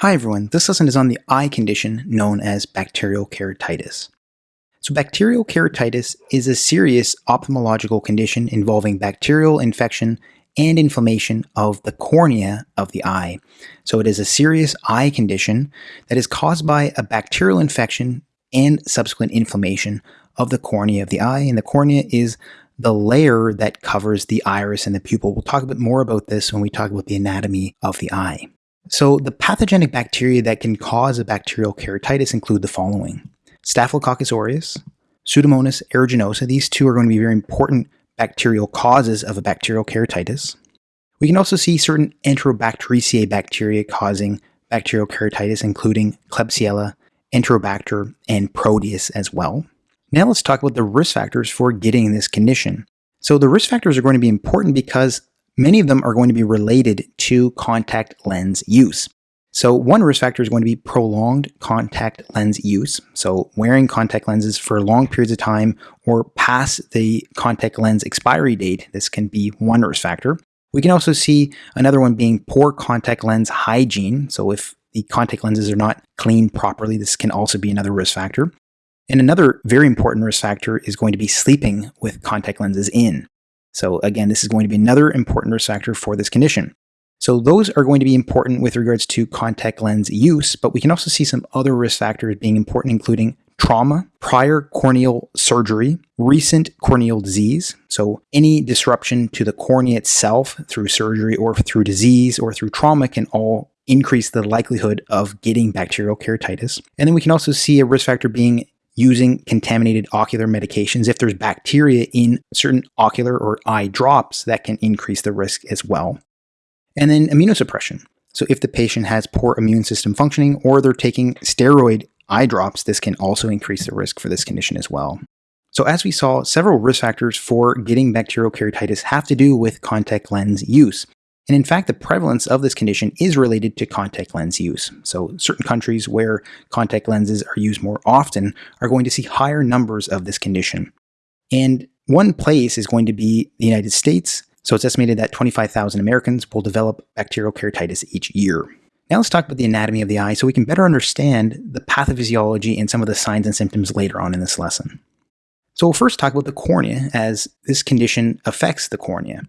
Hi everyone, this lesson is on the eye condition known as bacterial keratitis. So bacterial keratitis is a serious ophthalmological condition involving bacterial infection and inflammation of the cornea of the eye. So it is a serious eye condition that is caused by a bacterial infection and subsequent inflammation of the cornea of the eye. And the cornea is the layer that covers the iris and the pupil. We'll talk a bit more about this when we talk about the anatomy of the eye. So, the pathogenic bacteria that can cause a bacterial keratitis include the following Staphylococcus aureus, Pseudomonas aeruginosa. These two are going to be very important bacterial causes of a bacterial keratitis. We can also see certain Enterobacteriaceae bacteria causing bacterial keratitis, including Klebsiella, Enterobacter, and Proteus as well. Now let's talk about the risk factors for getting this condition. So the risk factors are going to be important because Many of them are going to be related to contact lens use. So one risk factor is going to be prolonged contact lens use. So wearing contact lenses for long periods of time or past the contact lens expiry date, this can be one risk factor. We can also see another one being poor contact lens hygiene. So if the contact lenses are not cleaned properly, this can also be another risk factor. And another very important risk factor is going to be sleeping with contact lenses in. So again, this is going to be another important risk factor for this condition. So those are going to be important with regards to contact lens use, but we can also see some other risk factors being important, including trauma, prior corneal surgery, recent corneal disease. So any disruption to the cornea itself through surgery or through disease or through trauma can all increase the likelihood of getting bacterial keratitis. And then we can also see a risk factor being using contaminated ocular medications if there's bacteria in certain ocular or eye drops that can increase the risk as well. And then immunosuppression. So if the patient has poor immune system functioning or they're taking steroid eye drops, this can also increase the risk for this condition as well. So as we saw, several risk factors for getting bacterial keratitis have to do with contact lens use. And in fact, the prevalence of this condition is related to contact lens use. So certain countries where contact lenses are used more often are going to see higher numbers of this condition. And one place is going to be the United States. So it's estimated that 25,000 Americans will develop bacterial keratitis each year. Now let's talk about the anatomy of the eye so we can better understand the pathophysiology and some of the signs and symptoms later on in this lesson. So we'll first talk about the cornea as this condition affects the cornea.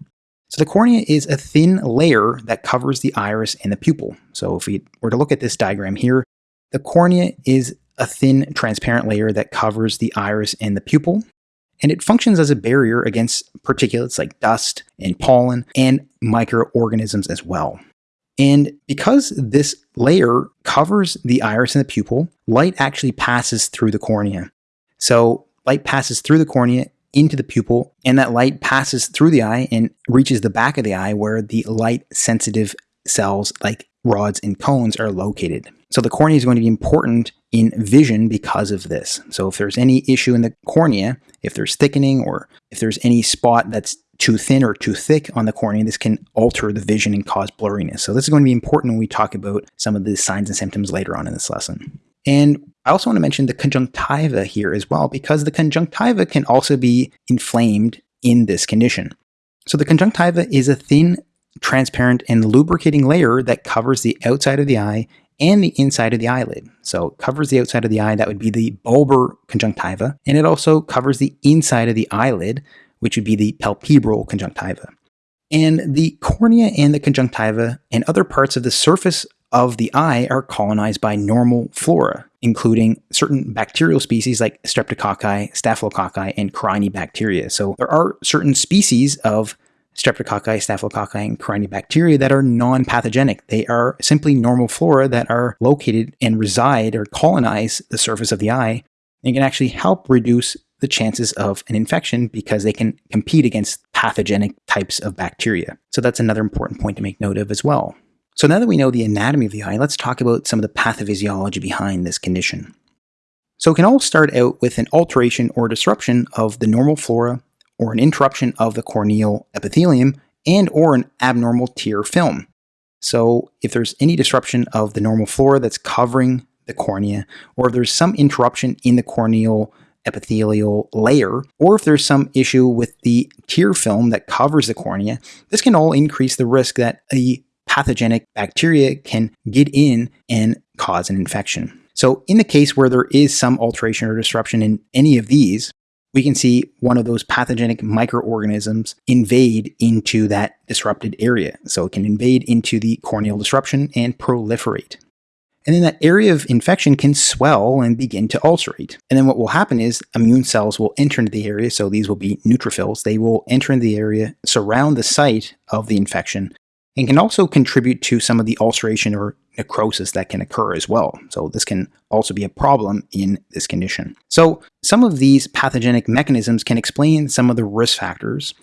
So the cornea is a thin layer that covers the iris and the pupil. So if we were to look at this diagram here, the cornea is a thin transparent layer that covers the iris and the pupil. And it functions as a barrier against particulates like dust and pollen and microorganisms as well. And because this layer covers the iris and the pupil, light actually passes through the cornea. So light passes through the cornea into the pupil, and that light passes through the eye and reaches the back of the eye where the light sensitive cells like rods and cones are located. So the cornea is going to be important in vision because of this. So if there's any issue in the cornea, if there's thickening or if there's any spot that's too thin or too thick on the cornea, this can alter the vision and cause blurriness. So this is going to be important when we talk about some of the signs and symptoms later on in this lesson. And I also want to mention the conjunctiva here as well, because the conjunctiva can also be inflamed in this condition. So the conjunctiva is a thin, transparent, and lubricating layer that covers the outside of the eye and the inside of the eyelid. So it covers the outside of the eye, that would be the bulbar conjunctiva, and it also covers the inside of the eyelid, which would be the palpebral conjunctiva. And the cornea and the conjunctiva and other parts of the surface of the eye are colonized by normal flora, including certain bacterial species like streptococci, staphylococci, and corynebacteria. So there are certain species of streptococci, staphylococci, and corynebacteria that are non-pathogenic. They are simply normal flora that are located and reside or colonize the surface of the eye and can actually help reduce the chances of an infection because they can compete against pathogenic types of bacteria. So that's another important point to make note of as well. So now that we know the anatomy of the eye, let's talk about some of the pathophysiology behind this condition. So it can all start out with an alteration or disruption of the normal flora or an interruption of the corneal epithelium and or an abnormal tear film. So if there's any disruption of the normal flora that's covering the cornea, or if there's some interruption in the corneal epithelial layer, or if there's some issue with the tear film that covers the cornea, this can all increase the risk that a pathogenic bacteria can get in and cause an infection. So, in the case where there is some alteration or disruption in any of these, we can see one of those pathogenic microorganisms invade into that disrupted area. So, it can invade into the corneal disruption and proliferate. And then that area of infection can swell and begin to ulcerate. And then what will happen is immune cells will enter into the area. So these will be neutrophils. They will enter into the area, surround the site of the infection, and can also contribute to some of the ulceration or necrosis that can occur as well. So this can also be a problem in this condition. So some of these pathogenic mechanisms can explain some of the risk factors.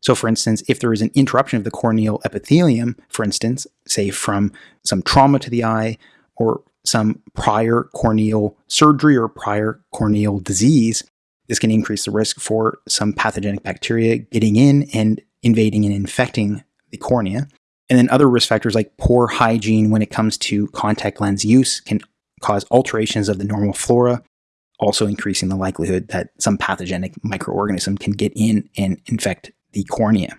So for instance, if there is an interruption of the corneal epithelium, for instance, say from some trauma to the eye or some prior corneal surgery or prior corneal disease, this can increase the risk for some pathogenic bacteria getting in and invading and infecting the cornea. And then other risk factors like poor hygiene when it comes to contact lens use can cause alterations of the normal flora, also increasing the likelihood that some pathogenic microorganism can get in and infect the cornea.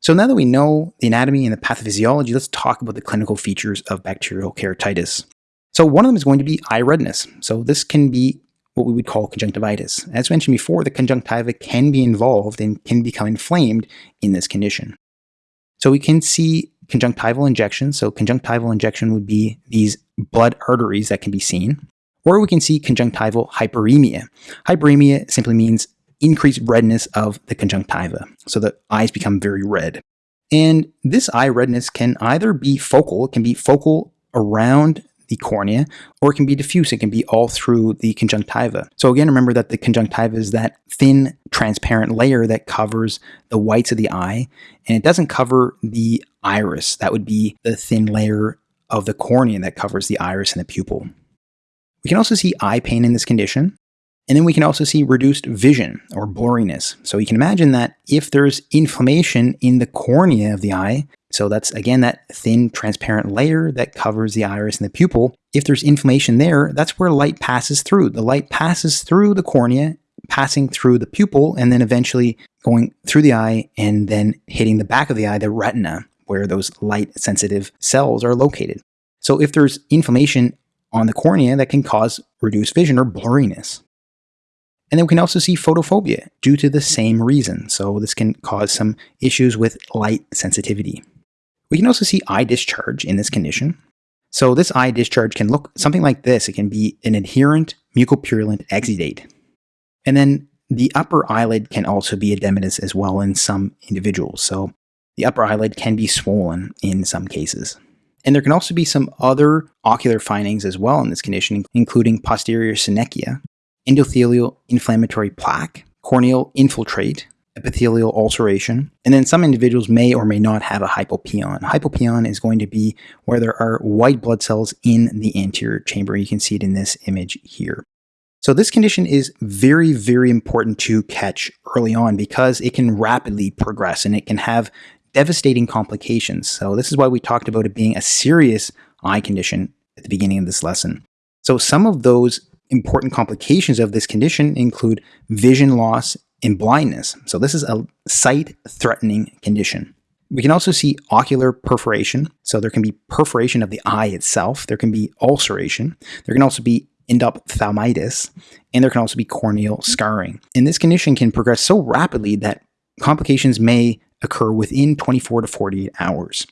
So now that we know the anatomy and the pathophysiology, let's talk about the clinical features of bacterial keratitis. So one of them is going to be eye redness. So this can be what we would call conjunctivitis. As mentioned before, the conjunctiva can be involved and can become inflamed in this condition. So we can see conjunctival injection. So conjunctival injection would be these blood arteries that can be seen. Or we can see conjunctival hyperemia. Hyperemia simply means increased redness of the conjunctiva. So the eyes become very red. And this eye redness can either be focal, it can be focal around the cornea, or it can be diffuse. It can be all through the conjunctiva. So again, remember that the conjunctiva is that thin, transparent layer that covers the whites of the eye, and it doesn't cover the iris. That would be the thin layer of the cornea that covers the iris and the pupil. We can also see eye pain in this condition. And then we can also see reduced vision or blurriness. So you can imagine that if there's inflammation in the cornea of the eye, so that's again that thin transparent layer that covers the iris and the pupil. If there's inflammation there, that's where light passes through. The light passes through the cornea, passing through the pupil, and then eventually going through the eye and then hitting the back of the eye, the retina, where those light sensitive cells are located. So if there's inflammation on the cornea, that can cause reduced vision or blurriness. And then we can also see photophobia due to the same reason. So this can cause some issues with light sensitivity. We can also see eye discharge in this condition. So this eye discharge can look something like this. It can be an adherent mucopurulent exudate. And then the upper eyelid can also be edematous as well in some individuals. So the upper eyelid can be swollen in some cases. And there can also be some other ocular findings as well in this condition, including posterior synechia, endothelial inflammatory plaque, corneal infiltrate, epithelial ulceration. And then some individuals may or may not have a hypopyon. Hypopyon is going to be where there are white blood cells in the anterior chamber. You can see it in this image here. So this condition is very, very important to catch early on because it can rapidly progress and it can have devastating complications. So this is why we talked about it being a serious eye condition at the beginning of this lesson. So some of those important complications of this condition include vision loss and blindness. So this is a sight-threatening condition. We can also see ocular perforation. So there can be perforation of the eye itself. There can be ulceration. There can also be endophthalmitis, and there can also be corneal scarring. And this condition can progress so rapidly that complications may occur within 24 to 48 hours.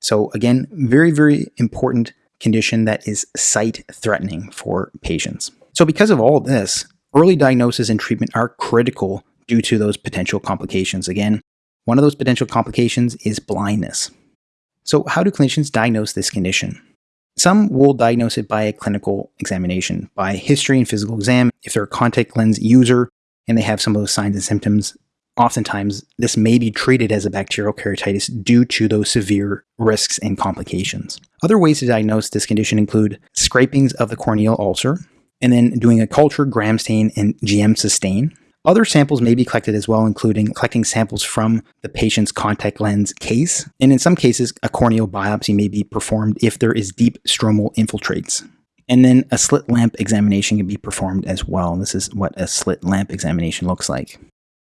So again, very, very important condition that is sight threatening for patients. So because of all this, early diagnosis and treatment are critical due to those potential complications. Again, one of those potential complications is blindness. So, how do clinicians diagnose this condition? Some will diagnose it by a clinical examination, by history and physical exam. If they're a contact lens user and they have some of those signs and symptoms, oftentimes this may be treated as a bacterial keratitis due to those severe risks and complications. Other ways to diagnose this condition include scrapings of the corneal ulcer, and then doing a culture, gram stain, and Giemsa stain. Other samples may be collected as well, including collecting samples from the patient's contact lens case. And in some cases, a corneal biopsy may be performed if there is deep stromal infiltrates. And then a slit lamp examination can be performed as well. This is what a slit lamp examination looks like.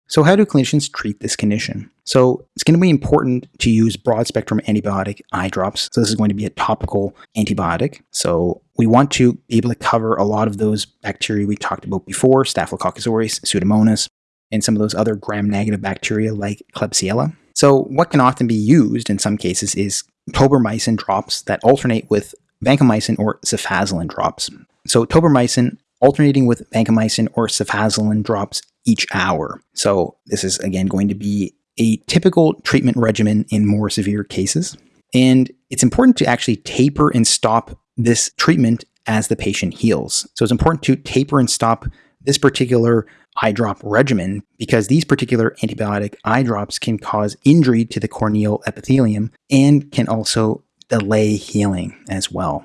So, how do clinicians treat this condition? So, it's going to be important to use broad spectrum antibiotic eye drops. So, this is going to be a topical antibiotic. So, we want to be able to cover a lot of those bacteria we talked about before Staphylococcus aureus, Pseudomonas, and some of those other gram negative bacteria like Klebsiella. So, what can often be used in some cases is tobramycin drops that alternate with vancomycin or cefazolin drops. So, tobramycin alternating with vancomycin or cefazolin drops each hour. So, this is again going to be a typical treatment regimen in more severe cases. And it's important to actually taper and stop this treatment as the patient heals. So, it's important to taper and stop this particular eye drop regimen because these particular antibiotic eye drops can cause injury to the corneal epithelium and can also delay healing as well.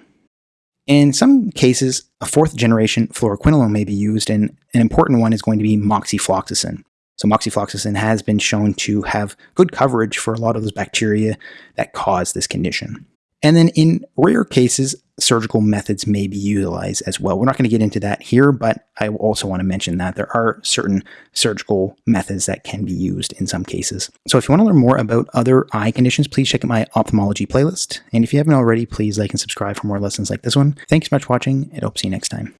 In some cases, a fourth generation fluoroquinolone may be used, and an important one is going to be moxifloxacin. So, moxifloxacin has been shown to have good coverage for a lot of those bacteria that cause this condition. And then in rare cases, surgical methods may be utilized as well. We're not going to get into that here, but I also want to mention that there are certain surgical methods that can be used in some cases. So if you want to learn more about other eye conditions, please check out my ophthalmology playlist. And if you haven't already, please like and subscribe for more lessons like this one. Thanks so much for watching, and hope to see you next time.